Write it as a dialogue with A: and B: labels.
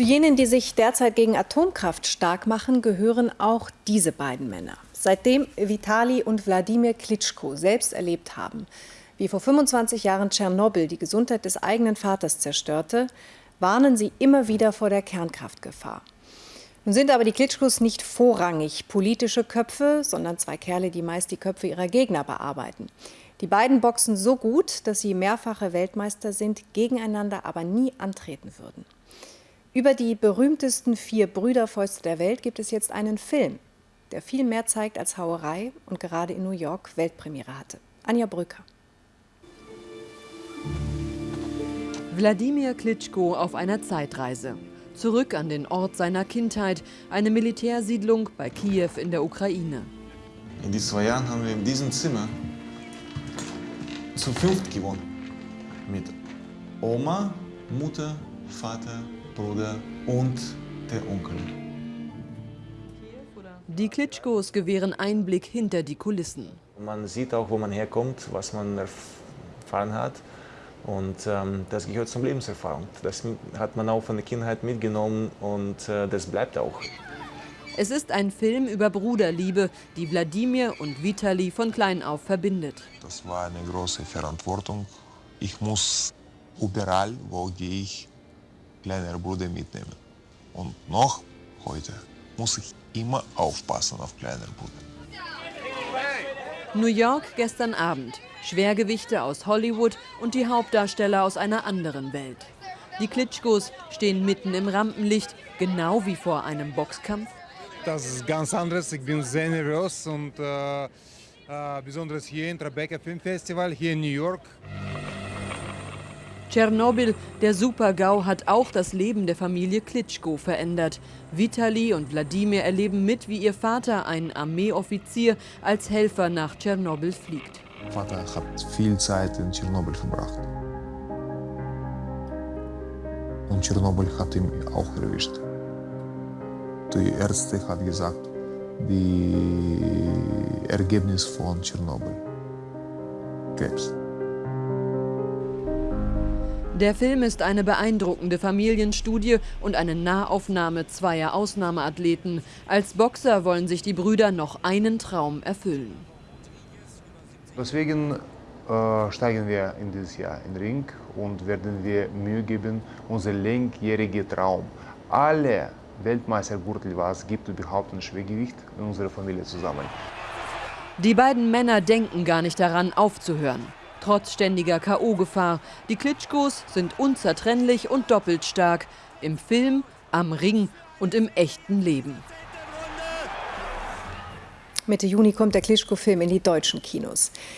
A: Zu jenen, die sich derzeit gegen Atomkraft stark machen, gehören auch diese beiden Männer. Seitdem Vitali und Wladimir Klitschko selbst erlebt haben, wie vor 25 Jahren Tschernobyl die Gesundheit des eigenen Vaters zerstörte, warnen sie immer wieder vor der Kernkraftgefahr. Nun sind aber die Klitschkos nicht vorrangig politische Köpfe, sondern zwei Kerle, die meist die Köpfe ihrer Gegner bearbeiten. Die beiden boxen so gut, dass sie mehrfache Weltmeister sind, gegeneinander aber nie antreten würden. Über die berühmtesten vier Brüderfäuste der Welt gibt es jetzt einen Film, der viel mehr zeigt als Hauerei und gerade in New York Weltpremiere hatte. Anja Brücker.
B: Wladimir Klitschko auf einer Zeitreise. Zurück an den Ort seiner Kindheit, eine Militärsiedlung bei Kiew in der Ukraine.
C: In diesen zwei Jahren haben wir in diesem Zimmer zu fünft gewohnt. Mit Oma, Mutter, Vater, Bruder und der Onkel.
B: Die Klitschkos gewähren Einblick hinter die Kulissen.
C: Man sieht auch, wo man herkommt, was man erfahren hat. Und ähm, das gehört zum Lebenserfahrung. Das hat man auch von der Kindheit mitgenommen und äh, das bleibt auch.
B: Es ist ein Film über Bruderliebe, die Wladimir und Vitali von klein auf verbindet.
D: Das war eine große Verantwortung. Ich muss überall, wo gehe ich, kleiner Bruder mitnehmen. Und noch heute muss ich immer aufpassen auf kleiner Bruder.
B: New York gestern Abend. Schwergewichte aus Hollywood und die Hauptdarsteller aus einer anderen Welt. Die Klitschkos stehen mitten im Rampenlicht, genau wie vor einem Boxkampf.
E: Das ist ganz anderes. Ich bin sehr nervös und äh, äh, besonders hier im Tribeca Film Festival, hier in New York.
B: Tschernobyl, der Super-GAU, hat auch das Leben der Familie Klitschko verändert. Vitali und Wladimir erleben mit, wie ihr Vater, ein Armeeoffizier, als Helfer nach Tschernobyl fliegt.
D: Vater hat viel Zeit in Tschernobyl verbracht. Und Tschernobyl hat ihn auch erwischt. Die Ärzte haben gesagt, die Ergebnis von Tschernobyl. Krebs.
B: Der Film ist eine beeindruckende Familienstudie und eine Nahaufnahme zweier Ausnahmeathleten. Als Boxer wollen sich die Brüder noch einen Traum erfüllen.
F: Deswegen äh, steigen wir in dieses Jahr in den Ring und werden wir Mühe geben, unser langjähriger Traum, alle Weltmeistergürtel, was es gibt, überhaupt ein Schwergewicht in unserer Familie zusammen.
B: Die beiden Männer denken gar nicht daran, aufzuhören trotz ständiger K.O.-Gefahr. Die Klitschkos sind unzertrennlich und doppelt stark. Im Film, am Ring und im echten Leben.
A: Mitte Juni kommt der Klitschko-Film in die deutschen Kinos.